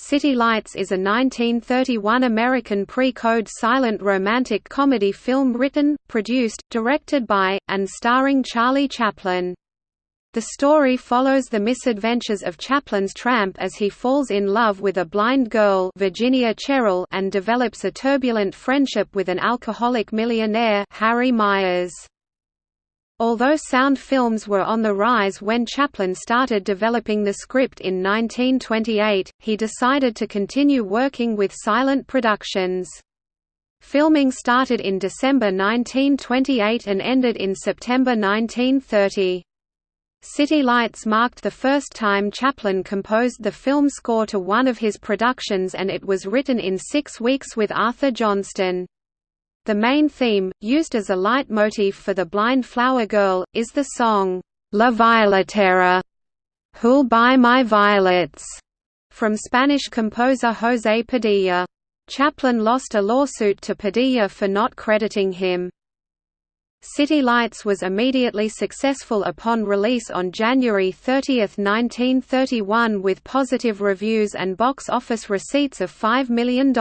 City Lights is a 1931 American pre-code silent romantic comedy film written, produced, directed by, and starring Charlie Chaplin. The story follows the misadventures of Chaplin's tramp as he falls in love with a blind girl Virginia Cherrill and develops a turbulent friendship with an alcoholic millionaire Harry Myers. Although sound films were on the rise when Chaplin started developing the script in 1928, he decided to continue working with silent productions. Filming started in December 1928 and ended in September 1930. City Lights marked the first time Chaplin composed the film score to one of his productions and it was written in six weeks with Arthur Johnston. The main theme, used as a leitmotif for The Blind Flower Girl, is the song, La Violetera, Who'll Buy My Violets, from Spanish composer José Padilla. Chaplin lost a lawsuit to Padilla for not crediting him. City Lights was immediately successful upon release on January 30, 1931 with positive reviews and box office receipts of $5 million.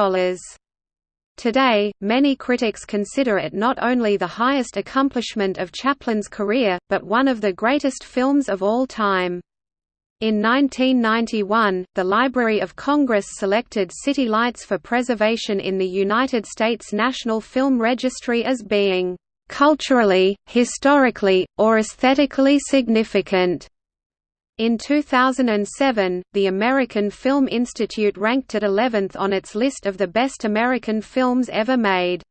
Today, many critics consider it not only the highest accomplishment of Chaplin's career, but one of the greatest films of all time. In 1991, the Library of Congress selected City Lights for preservation in the United States National Film Registry as being culturally, historically, or aesthetically significant. In 2007, the American Film Institute ranked it 11th on its list of the best American films ever made.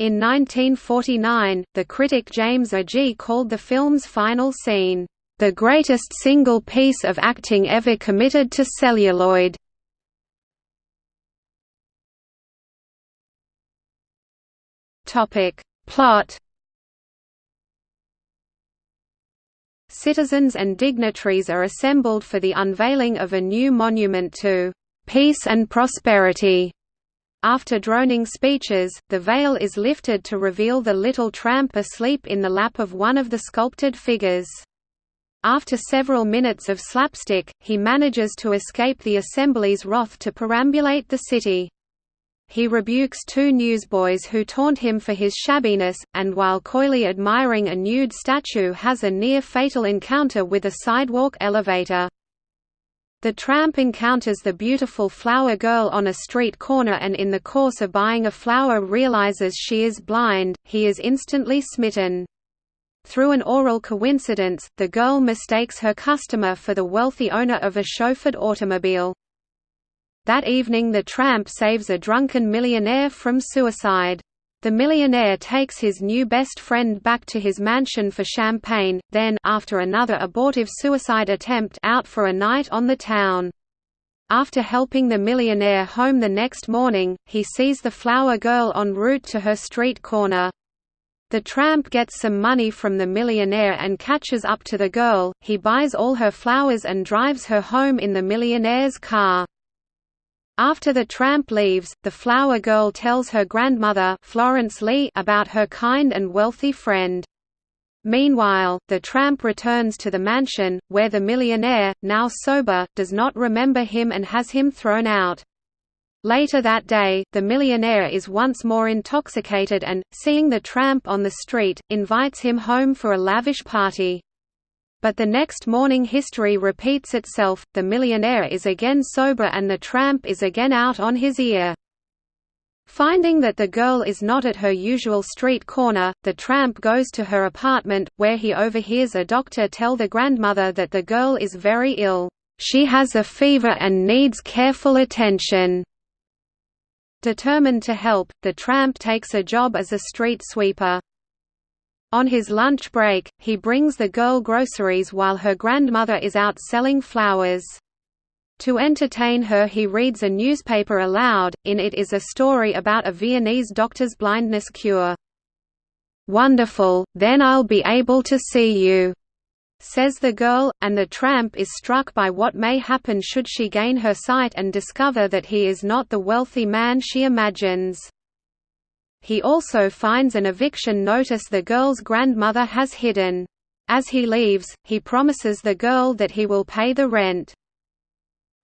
In 1949, the critic James Agee called the film's final scene, "...the greatest single piece of acting ever committed to celluloid." Plot Citizens and dignitaries are assembled for the unveiling of a new monument to peace and prosperity. After droning speeches, the veil is lifted to reveal the little tramp asleep in the lap of one of the sculpted figures. After several minutes of slapstick, he manages to escape the assembly's wrath to perambulate the city. He rebukes two newsboys who taunt him for his shabbiness, and while coyly admiring a nude statue has a near-fatal encounter with a sidewalk elevator. The tramp encounters the beautiful flower girl on a street corner and in the course of buying a flower realizes she is blind, he is instantly smitten. Through an aural coincidence, the girl mistakes her customer for the wealthy owner of a chauffeured automobile. That evening the tramp saves a drunken millionaire from suicide. The millionaire takes his new best friend back to his mansion for champagne, then after another abortive suicide attempt out for a night on the town. After helping the millionaire home the next morning, he sees the flower girl en route to her street corner. The tramp gets some money from the millionaire and catches up to the girl, he buys all her flowers and drives her home in the millionaire's car. After the tramp leaves, the flower girl tells her grandmother Florence Lee about her kind and wealthy friend. Meanwhile, the tramp returns to the mansion, where the millionaire, now sober, does not remember him and has him thrown out. Later that day, the millionaire is once more intoxicated and, seeing the tramp on the street, invites him home for a lavish party. But the next morning history repeats itself, the millionaire is again sober and the tramp is again out on his ear. Finding that the girl is not at her usual street corner, the tramp goes to her apartment, where he overhears a doctor tell the grandmother that the girl is very ill. She has a fever and needs careful attention. Determined to help, the tramp takes a job as a street sweeper. On his lunch break, he brings the girl groceries while her grandmother is out selling flowers. To entertain her he reads a newspaper aloud, in it is a story about a Viennese doctor's blindness cure. "'Wonderful, then I'll be able to see you,' says the girl, and the tramp is struck by what may happen should she gain her sight and discover that he is not the wealthy man she imagines. He also finds an eviction notice the girl's grandmother has hidden. As he leaves, he promises the girl that he will pay the rent.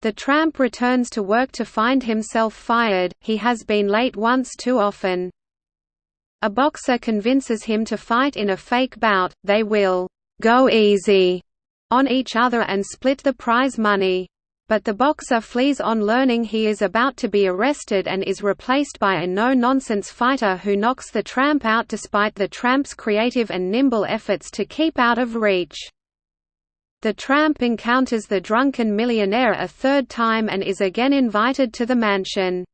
The tramp returns to work to find himself fired, he has been late once too often. A boxer convinces him to fight in a fake bout, they will «go easy» on each other and split the prize money. But the boxer flees on learning he is about to be arrested and is replaced by a no-nonsense fighter who knocks the tramp out despite the tramp's creative and nimble efforts to keep out of reach. The tramp encounters the drunken millionaire a third time and is again invited to the mansion.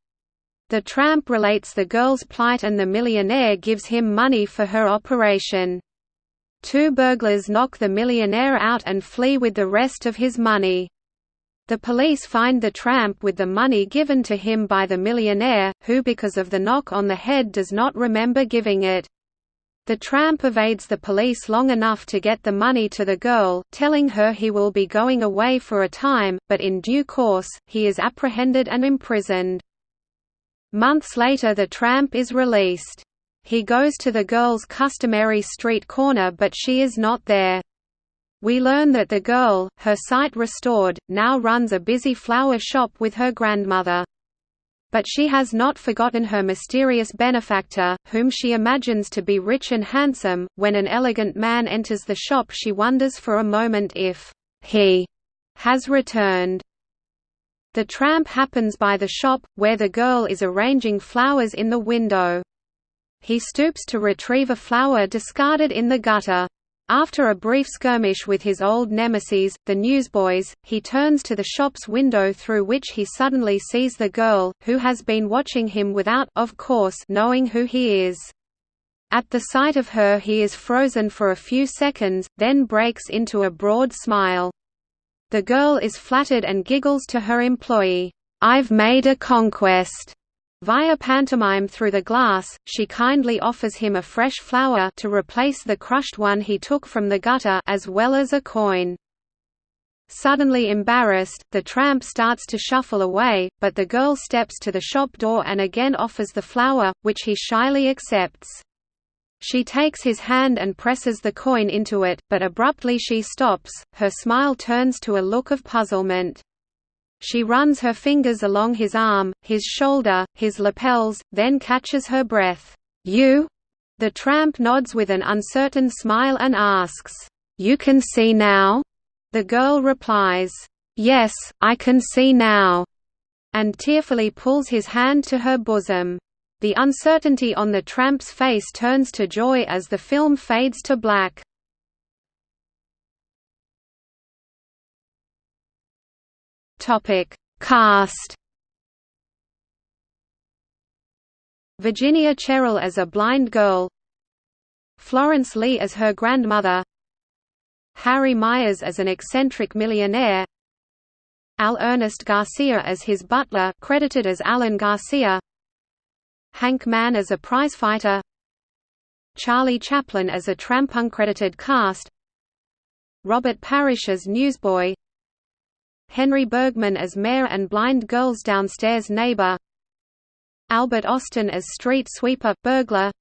The tramp relates the girl's plight and the millionaire gives him money for her operation. Two burglars knock the millionaire out and flee with the rest of his money. The police find the tramp with the money given to him by the millionaire, who because of the knock on the head does not remember giving it. The tramp evades the police long enough to get the money to the girl, telling her he will be going away for a time, but in due course, he is apprehended and imprisoned. Months later the tramp is released. He goes to the girl's customary street corner but she is not there. We learn that the girl, her sight restored, now runs a busy flower shop with her grandmother. But she has not forgotten her mysterious benefactor, whom she imagines to be rich and handsome. When an elegant man enters the shop, she wonders for a moment if he has returned. The tramp happens by the shop, where the girl is arranging flowers in the window. He stoops to retrieve a flower discarded in the gutter. After a brief skirmish with his old nemesis, the newsboys, he turns to the shop's window through which he suddenly sees the girl, who has been watching him without of course knowing who he is. At the sight of her he is frozen for a few seconds, then breaks into a broad smile. The girl is flattered and giggles to her employee, "'I've made a conquest' Via pantomime through the glass, she kindly offers him a fresh flower to replace the crushed one he took from the gutter as well as a coin. Suddenly embarrassed, the tramp starts to shuffle away, but the girl steps to the shop door and again offers the flower, which he shyly accepts. She takes his hand and presses the coin into it, but abruptly she stops, her smile turns to a look of puzzlement. She runs her fingers along his arm, his shoulder, his lapels, then catches her breath. You? The tramp nods with an uncertain smile and asks, You can see now? The girl replies, Yes, I can see now, and tearfully pulls his hand to her bosom. The uncertainty on the tramp's face turns to joy as the film fades to black. Topic: Cast. Virginia Cherrill as a blind girl. Florence Lee as her grandmother. Harry Myers as an eccentric millionaire. Al Ernest Garcia as his butler, credited as Alan Garcia. Hank Mann as a prizefighter Charlie Chaplin as a tramp uncredited cast Robert Parrish as newsboy Henry Bergman as mayor and blind girl's downstairs neighbor. Albert Austin as street sweeper burglar.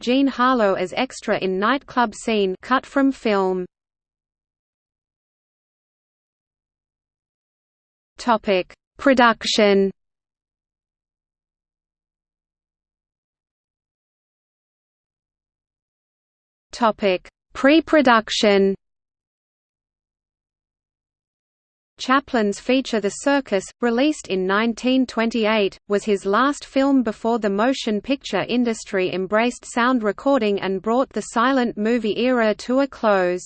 Jean Harlow as extra in nightclub scene cut from film. Topic Production. Pre-production Chaplin's feature The Circus, released in 1928, was his last film before the motion picture industry embraced sound recording and brought the silent movie era to a close.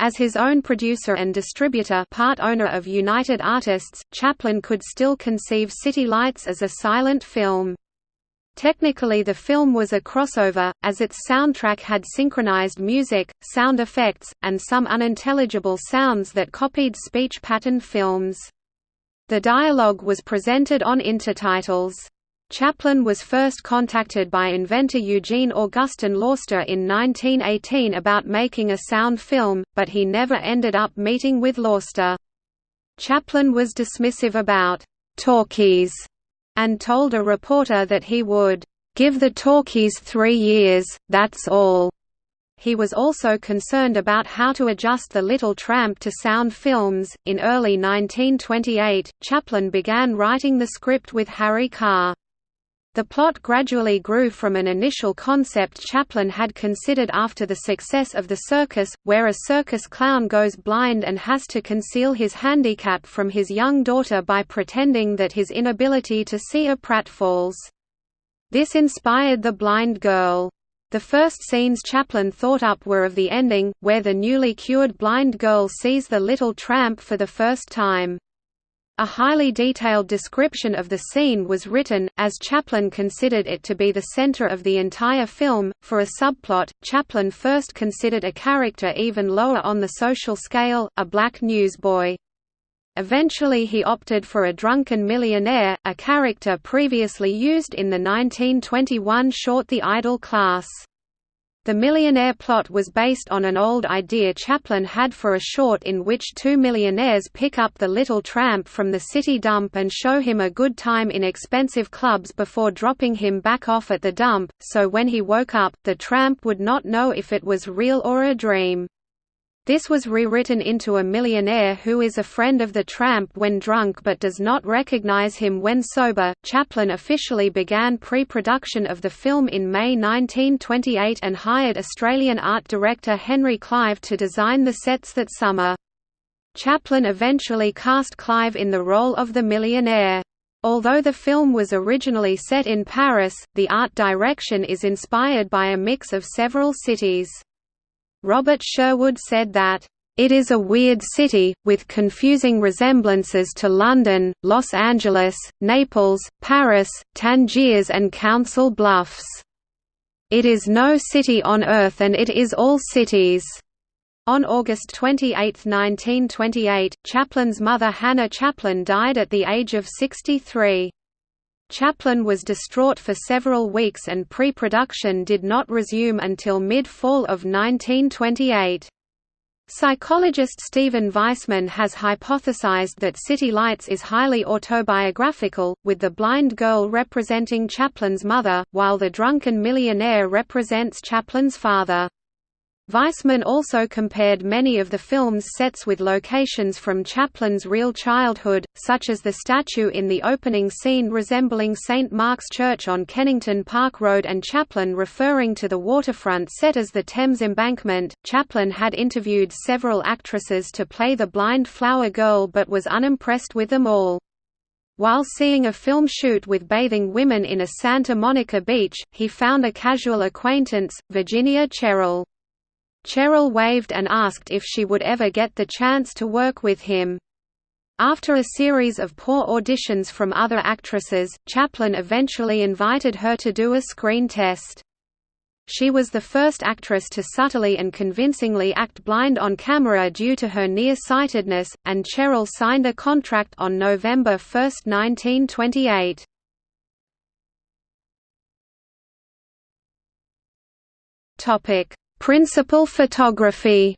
As his own producer and distributor part owner of United Artists, Chaplin could still conceive City Lights as a silent film. Technically the film was a crossover, as its soundtrack had synchronized music, sound effects, and some unintelligible sounds that copied speech pattern films. The dialogue was presented on intertitles. Chaplin was first contacted by inventor Eugene Augustin Lauster in 1918 about making a sound film, but he never ended up meeting with Lauster. Chaplin was dismissive about talkies and told a reporter that he would give the talkies three years, that's all. He was also concerned about how to adjust The Little Tramp to sound films. In early 1928, Chaplin began writing the script with Harry Carr. The plot gradually grew from an initial concept Chaplin had considered after the success of The Circus, where a circus clown goes blind and has to conceal his handicap from his young daughter by pretending that his inability to see a pratfalls. This inspired The Blind Girl. The first scenes Chaplin thought up were of the ending, where the newly cured blind girl sees the little tramp for the first time. A highly detailed description of the scene was written, as Chaplin considered it to be the center of the entire film. For a subplot, Chaplin first considered a character even lower on the social scale, a black newsboy. Eventually he opted for a drunken millionaire, a character previously used in the 1921 short The Idle Class. The millionaire plot was based on an old idea Chaplin had for a short in which two millionaires pick up the little tramp from the city dump and show him a good time in expensive clubs before dropping him back off at the dump, so when he woke up, the tramp would not know if it was real or a dream. This was rewritten into a millionaire who is a friend of the tramp when drunk but does not recognize him when sober. Chaplin officially began pre production of the film in May 1928 and hired Australian art director Henry Clive to design the sets that summer. Chaplin eventually cast Clive in the role of the millionaire. Although the film was originally set in Paris, the art direction is inspired by a mix of several cities. Robert Sherwood said that, "...it is a weird city, with confusing resemblances to London, Los Angeles, Naples, Paris, Tangiers and Council Bluffs. It is no city on earth and it is all cities." On August 28, 1928, Chaplin's mother Hannah Chaplin died at the age of 63. Chaplin was distraught for several weeks and pre-production did not resume until mid-fall of 1928. Psychologist Stephen Weissman has hypothesized that City Lights is highly autobiographical, with the blind girl representing Chaplin's mother, while the drunken millionaire represents Chaplin's father. Weissman also compared many of the film's sets with locations from Chaplin's real childhood, such as the statue in the opening scene resembling St. Mark's Church on Kennington Park Road and Chaplin referring to the waterfront set as the Thames Embankment. Chaplin had interviewed several actresses to play the blind flower girl but was unimpressed with them all. While seeing a film shoot with bathing women in a Santa Monica beach, he found a casual acquaintance, Virginia Cherrill. Cherrill waved and asked if she would ever get the chance to work with him. After a series of poor auditions from other actresses, Chaplin eventually invited her to do a screen test. She was the first actress to subtly and convincingly act blind on camera due to her near-sightedness, and Cherrill signed a contract on November 1, 1928. Topic: Principal photography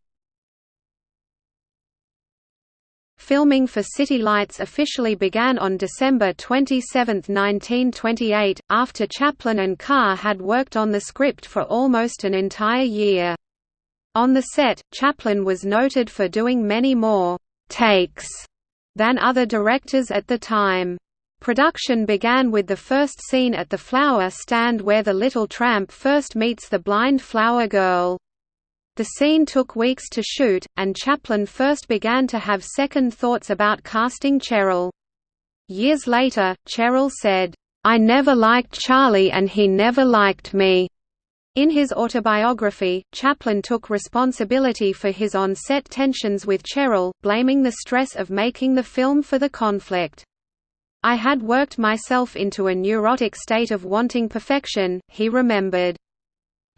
Filming for City Lights officially began on December 27, 1928, after Chaplin and Carr had worked on the script for almost an entire year. On the set, Chaplin was noted for doing many more «takes» than other directors at the time. Production began with the first scene at the flower stand where the little tramp first meets the blind flower girl. The scene took weeks to shoot, and Chaplin first began to have second thoughts about casting Cherrill. Years later, Cherrill said, "'I never liked Charlie and he never liked me.'" In his autobiography, Chaplin took responsibility for his on-set tensions with Cherrill, blaming the stress of making the film for the conflict. I had worked myself into a neurotic state of wanting perfection, he remembered.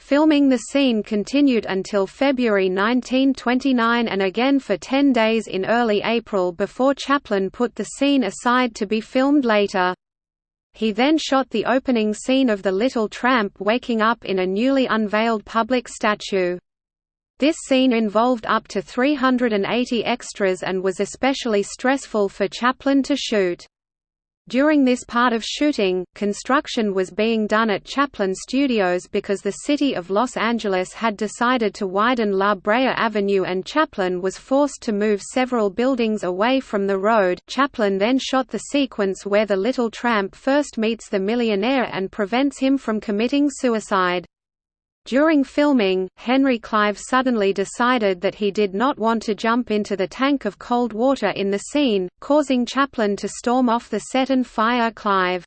Filming the scene continued until February 1929 and again for 10 days in early April before Chaplin put the scene aside to be filmed later. He then shot the opening scene of the Little Tramp waking up in a newly unveiled public statue. This scene involved up to 380 extras and was especially stressful for Chaplin to shoot. During this part of shooting, construction was being done at Chaplin Studios because the city of Los Angeles had decided to widen La Brea Avenue and Chaplin was forced to move several buildings away from the road. Chaplin then shot the sequence where the little tramp first meets the millionaire and prevents him from committing suicide. During filming, Henry Clive suddenly decided that he did not want to jump into the tank of cold water in the scene, causing Chaplin to storm off the set and fire Clive.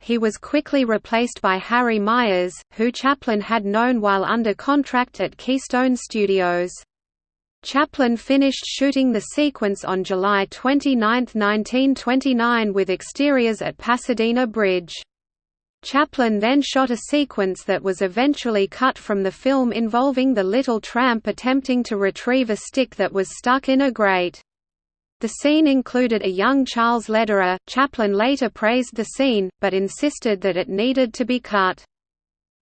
He was quickly replaced by Harry Myers, who Chaplin had known while under contract at Keystone Studios. Chaplin finished shooting the sequence on July 29, 1929 with exteriors at Pasadena Bridge. Chaplin then shot a sequence that was eventually cut from the film involving the little tramp attempting to retrieve a stick that was stuck in a grate. The scene included a young Charles Lederer. Chaplin later praised the scene, but insisted that it needed to be cut.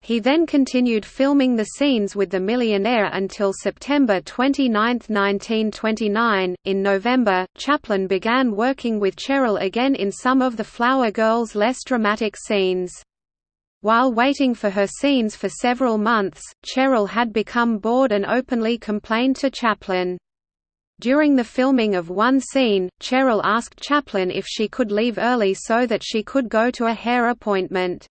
He then continued filming the scenes with the millionaire until September 29, 1929. In November, Chaplin began working with Cherrill again in some of the Flower Girl's less dramatic scenes. While waiting for her scenes for several months, Cherrill had become bored and openly complained to Chaplin. During the filming of one scene, Cherrill asked Chaplin if she could leave early so that she could go to a hair appointment.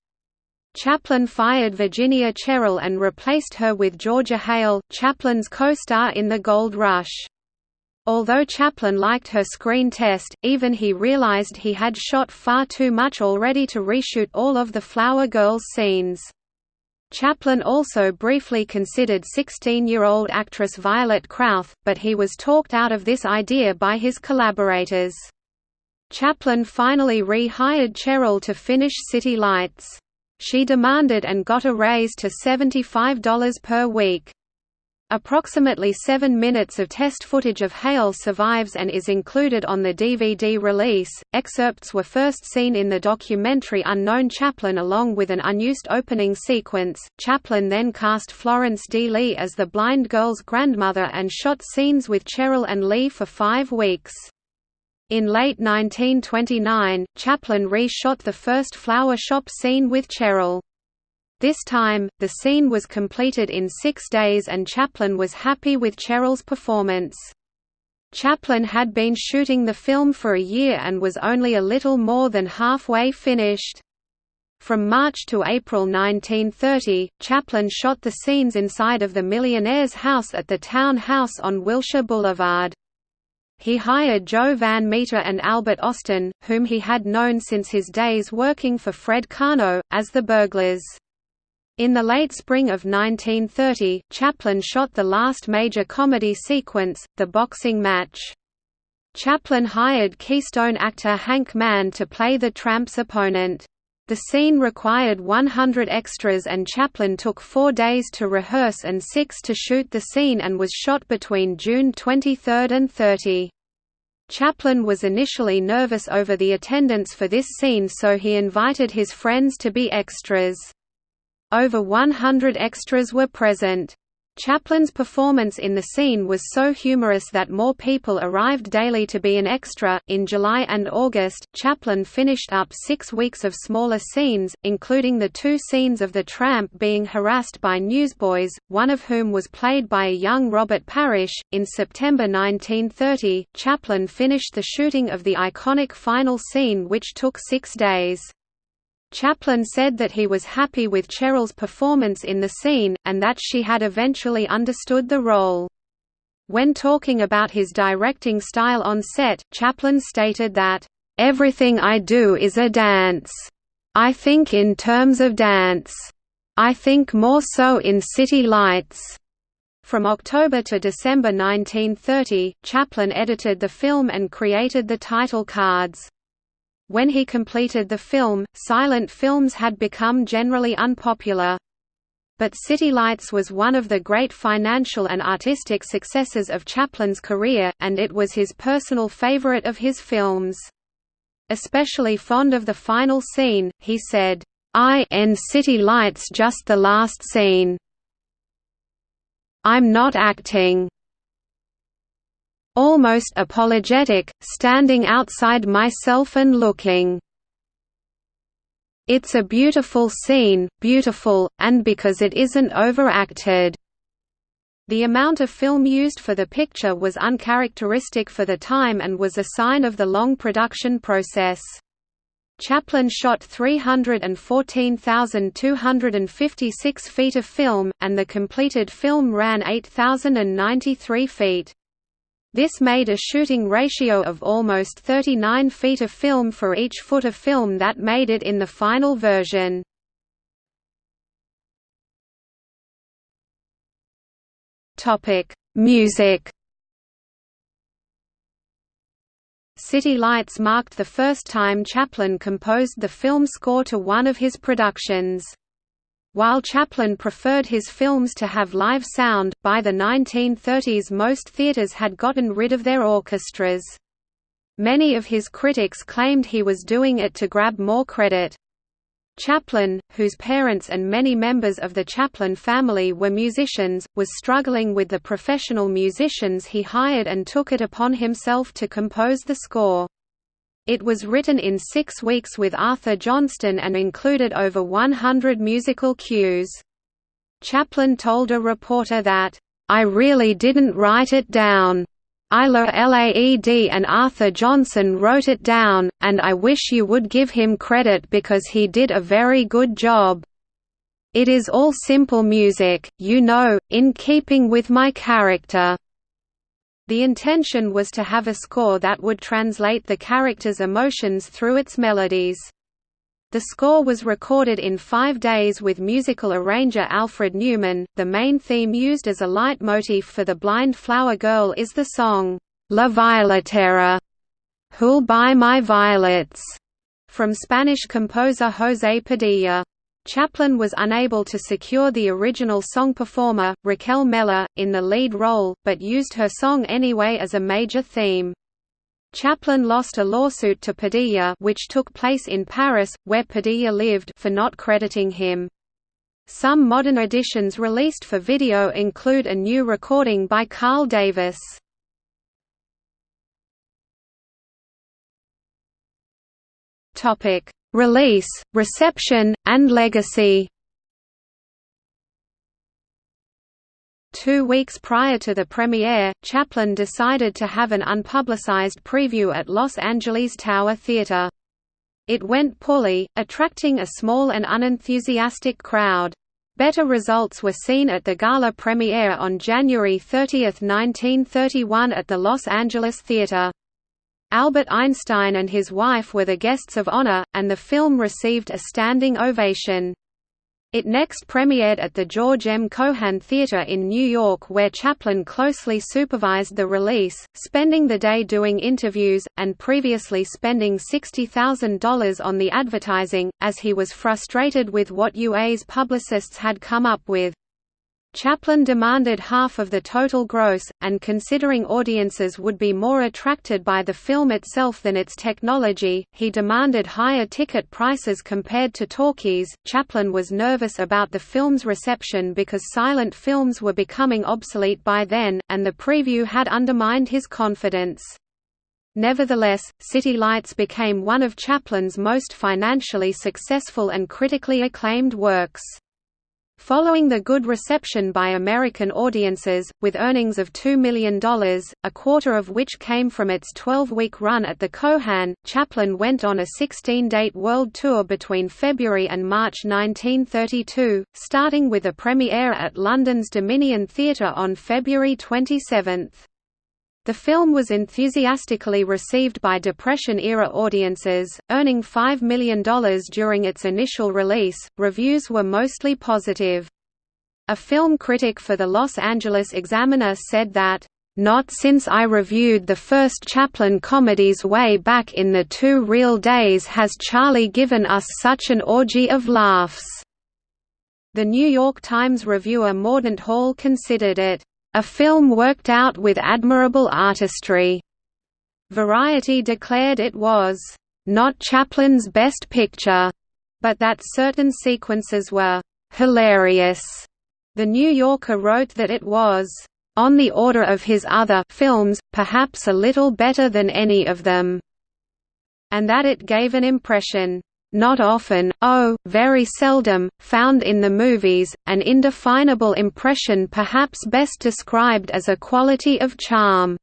Chaplin fired Virginia Cherrill and replaced her with Georgia Hale, Chaplin's co-star in The Gold Rush. Although Chaplin liked her screen test, even he realized he had shot far too much already to reshoot all of the Flower Girls scenes. Chaplin also briefly considered 16-year-old actress Violet Krauth, but he was talked out of this idea by his collaborators. Chaplin finally re-hired Cherrill to finish City Lights. She demanded and got a raise to $75 per week. Approximately seven minutes of test footage of Hale survives and is included on the DVD release. Excerpts were first seen in the documentary Unknown Chaplin along with an unused opening sequence. Chaplin then cast Florence D. Lee as the blind girl's grandmother and shot scenes with Cherrill and Lee for five weeks. In late 1929, Chaplin re-shot the first flower shop scene with Cherrill. This time, the scene was completed in six days and Chaplin was happy with Cherrill's performance. Chaplin had been shooting the film for a year and was only a little more than halfway finished. From March to April 1930, Chaplin shot the scenes inside of the millionaire's house at the town house on Wilshire Boulevard. He hired Joe Van Meter and Albert Austin, whom he had known since his days working for Fred Karno, as the burglars. In the late spring of 1930, Chaplin shot the last major comedy sequence, the boxing match. Chaplin hired Keystone actor Hank Mann to play the tramp's opponent. The scene required 100 extras and Chaplin took four days to rehearse and six to shoot the scene and was shot between June 23 and 30. Chaplin was initially nervous over the attendance for this scene so he invited his friends to be extras. Over 100 extras were present. Chaplin's performance in the scene was so humorous that more people arrived daily to be an extra. In July and August, Chaplin finished up six weeks of smaller scenes, including the two scenes of the tramp being harassed by newsboys, one of whom was played by a young Robert Parrish. In September 1930, Chaplin finished the shooting of the iconic final scene, which took six days. Chaplin said that he was happy with Cherrill's performance in the scene, and that she had eventually understood the role. When talking about his directing style on set, Chaplin stated that, "...everything I do is a dance. I think in terms of dance. I think more so in City Lights." From October to December 1930, Chaplin edited the film and created the title cards. When he completed the film, silent films had become generally unpopular. But City Lights was one of the great financial and artistic successes of Chaplin's career, and it was his personal favorite of his films. Especially fond of the final scene, he said, I end City Lights just the last scene. I'm not acting almost apologetic, standing outside myself and looking It's a beautiful scene, beautiful, and because it isn't overacted." The amount of film used for the picture was uncharacteristic for the time and was a sign of the long production process. Chaplin shot 314,256 feet of film, and the completed film ran 8,093 feet. This made a shooting ratio of almost 39 feet of film for each foot of film that made it in the final version. Music City Lights marked the first time Chaplin composed the film score to one of his productions. While Chaplin preferred his films to have live sound, by the 1930s most theaters had gotten rid of their orchestras. Many of his critics claimed he was doing it to grab more credit. Chaplin, whose parents and many members of the Chaplin family were musicians, was struggling with the professional musicians he hired and took it upon himself to compose the score. It was written in six weeks with Arthur Johnston and included over 100 musical cues. Chaplin told a reporter that, "...I really didn't write it down. Ila Laed and Arthur Johnston wrote it down, and I wish you would give him credit because he did a very good job. It is all simple music, you know, in keeping with my character." The intention was to have a score that would translate the character's emotions through its melodies. The score was recorded in five days with musical arranger Alfred Newman. The main theme used as a leitmotif for The Blind Flower Girl is the song, La Violetera, Who'll Buy My Violets, from Spanish composer José Padilla. Chaplin was unable to secure the original song performer, Raquel Meller, in the lead role, but used her song anyway as a major theme. Chaplin lost a lawsuit to Padilla which took place in Paris, where Padilla lived for not crediting him. Some modern editions released for video include a new recording by Carl Davis. Release, reception, and legacy Two weeks prior to the premiere, Chaplin decided to have an unpublicized preview at Los Angeles Tower Theatre. It went poorly, attracting a small and unenthusiastic crowd. Better results were seen at the gala premiere on January 30, 1931 at the Los Angeles Theatre. Albert Einstein and his wife were the guests of honor, and the film received a standing ovation. It next premiered at the George M. Cohan Theatre in New York where Chaplin closely supervised the release, spending the day doing interviews, and previously spending $60,000 on the advertising, as he was frustrated with what UA's publicists had come up with. Chaplin demanded half of the total gross, and considering audiences would be more attracted by the film itself than its technology, he demanded higher ticket prices compared to talkies. Chaplin was nervous about the film's reception because silent films were becoming obsolete by then, and the preview had undermined his confidence. Nevertheless, City Lights became one of Chaplin's most financially successful and critically acclaimed works. Following the good reception by American audiences, with earnings of $2 million, a quarter of which came from its 12-week run at the Cohan, Chaplin went on a 16-date world tour between February and March 1932, starting with a premiere at London's Dominion Theatre on February 27. The film was enthusiastically received by Depression-era audiences, earning $5 million during its initial release. Reviews were mostly positive. A film critic for the Los Angeles Examiner said that, "...not since I reviewed the first Chaplin comedies way back in the two reel days has Charlie given us such an orgy of laughs." The New York Times reviewer Mordaunt Hall considered it a film worked out with admirable artistry. Variety declared it was not Chaplin's best picture, but that certain sequences were hilarious. The New Yorker wrote that it was on the order of his other films, perhaps a little better than any of them, and that it gave an impression not often, oh, very seldom, found in the movies, an indefinable impression perhaps best described as a quality of charm."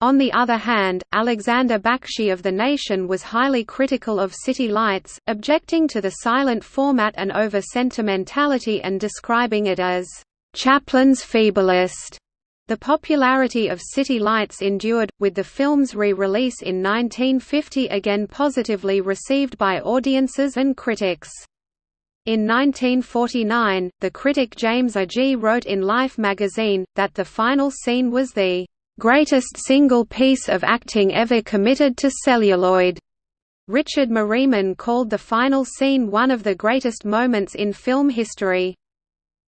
On the other hand, Alexander Bakshy of The Nation was highly critical of City Lights, objecting to the silent format and over-sentimentality and describing it as, "...Chaplin's feeblest." The popularity of City Lights endured, with the film's re-release in 1950 again positively received by audiences and critics. In 1949, the critic James Agee wrote in Life magazine, that the final scene was the "...greatest single piece of acting ever committed to celluloid." Richard Merryman called the final scene one of the greatest moments in film history.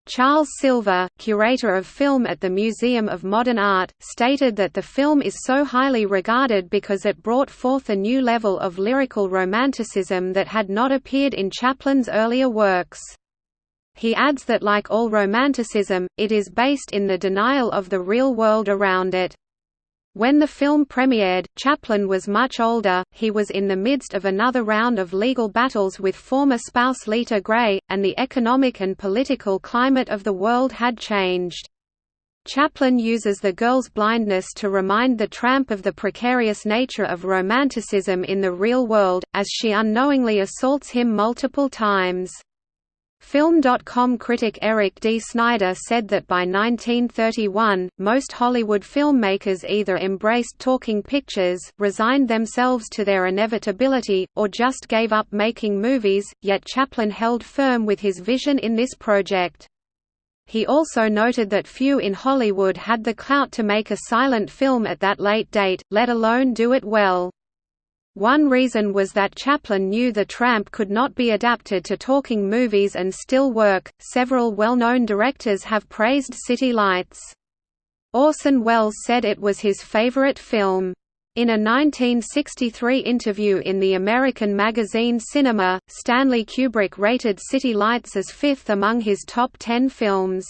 Charles Silver, curator of film at the Museum of Modern Art, stated that the film is so highly regarded because it brought forth a new level of lyrical romanticism that had not appeared in Chaplin's earlier works. He adds that like all romanticism, it is based in the denial of the real world around it. When the film premiered, Chaplin was much older, he was in the midst of another round of legal battles with former spouse Lita Grey, and the economic and political climate of the world had changed. Chaplin uses the girl's blindness to remind the tramp of the precarious nature of romanticism in the real world, as she unknowingly assaults him multiple times. Film.com critic Eric D. Snyder said that by 1931, most Hollywood filmmakers either embraced talking pictures, resigned themselves to their inevitability, or just gave up making movies, yet Chaplin held firm with his vision in this project. He also noted that few in Hollywood had the clout to make a silent film at that late date, let alone do it well. One reason was that Chaplin knew The Tramp could not be adapted to talking movies and still work. Several well known directors have praised City Lights. Orson Welles said it was his favorite film. In a 1963 interview in the American magazine Cinema, Stanley Kubrick rated City Lights as fifth among his top ten films.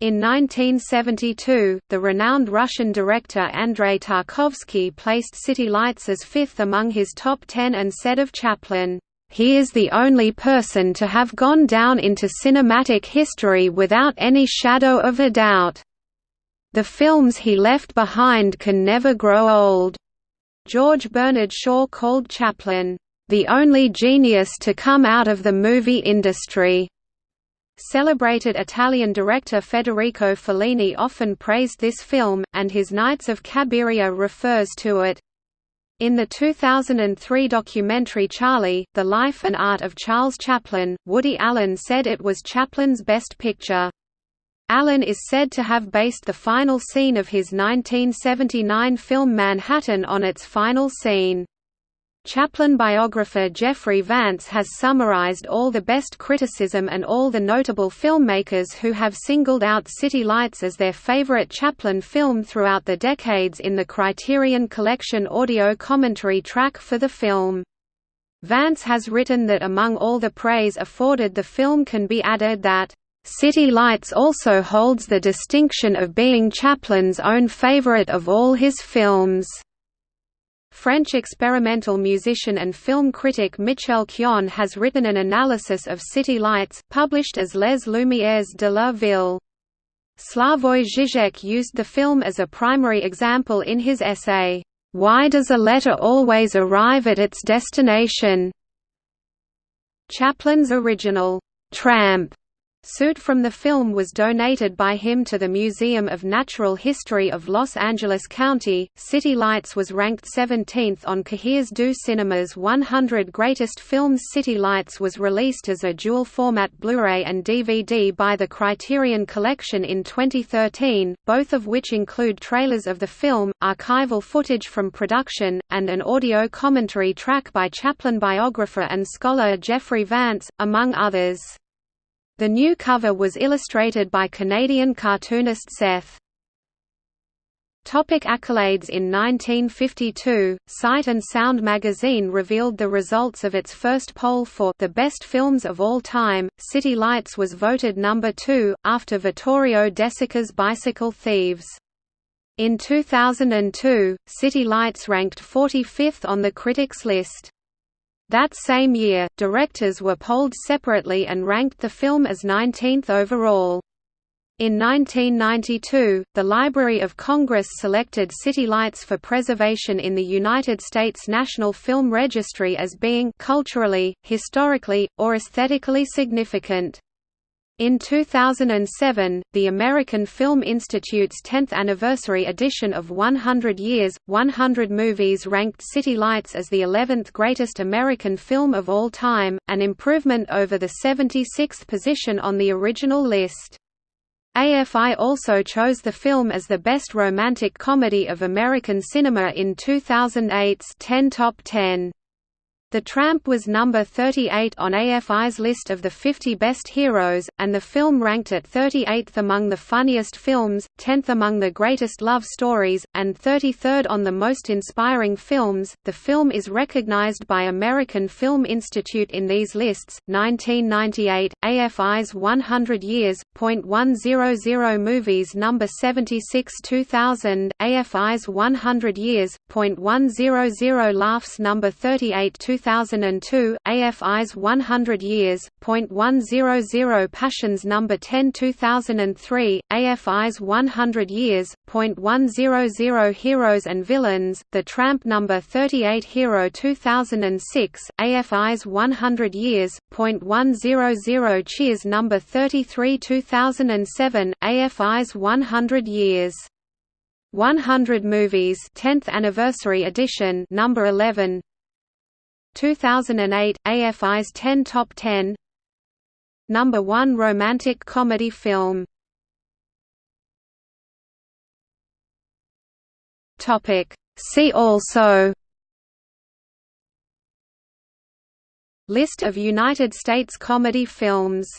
In 1972, the renowned Russian director Andrei Tarkovsky placed City Lights as fifth among his top ten and said of Chaplin, "...he is the only person to have gone down into cinematic history without any shadow of a doubt. The films he left behind can never grow old." George Bernard Shaw called Chaplin, "...the only genius to come out of the movie industry." Celebrated Italian director Federico Fellini often praised this film, and his Nights of Cabiria refers to it. In the 2003 documentary Charlie, The Life and Art of Charles Chaplin, Woody Allen said it was Chaplin's best picture. Allen is said to have based the final scene of his 1979 film Manhattan on its final scene. Chaplin biographer Jeffrey Vance has summarized all the best criticism and all the notable filmmakers who have singled out City Lights as their favorite Chaplin film throughout the decades in the Criterion Collection audio commentary track for the film. Vance has written that among all the praise afforded the film can be added that, "...City Lights also holds the distinction of being Chaplin's own favorite of all his films." French experimental musician and film critic Michel Chion has written an analysis of City Lights, published as Les Lumières de la Ville. Slavoj Žižek used the film as a primary example in his essay, "'Why Does a Letter Always Arrive at Its Destination?' Chaplin's original, "'Tramp' Suit from the film was donated by him to the Museum of Natural History of Los Angeles County. City Lights was ranked 17th on Cahiers du Cinema's 100 Greatest Films. City Lights was released as a dual format Blu ray and DVD by the Criterion Collection in 2013, both of which include trailers of the film, archival footage from production, and an audio commentary track by Chaplin biographer and scholar Jeffrey Vance, among others. The new cover was illustrated by Canadian cartoonist Seth. Topic accolades In 1952, Sight and Sound magazine revealed the results of its first poll for the best films of all time. City Lights was voted number 2 after Vittorio De Sica's Bicycle Thieves. In 2002, City Lights ranked 45th on the critics list. That same year, directors were polled separately and ranked the film as 19th overall. In 1992, the Library of Congress selected City Lights for preservation in the United States National Film Registry as being culturally, historically, or aesthetically significant. In 2007, the American Film Institute's 10th anniversary edition of 100 Years, 100 Movies ranked City Lights as the 11th greatest American film of all time, an improvement over the 76th position on the original list. AFI also chose the film as the best romantic comedy of American cinema in 2008's 10 Top 10. The Tramp was number 38 on AFI's list of the 50 best heroes, and the film ranked at 38th among the funniest films, 10th among the greatest love stories, and 33rd on the most inspiring films. The film is recognized by American Film Institute in these lists. 1998, AFI's 100 Years, .100 movies number 76 2000, AFI's 100 Years, .100 laughs number 38 2002, AFI's 100 Years, .100 Passions No. 10 2003, AFI's 100 Years, .100 Heroes and Villains, The Tramp No. 38 Hero 2006, AFI's 100 Years, .100 Cheers No. 33 2007, AFI's 100 Years. 100 Movies 10th Anniversary Edition number 11 2008 AFI's 10 Top 10 Number 1 Romantic Comedy Film. Topic. See also. List of United States comedy films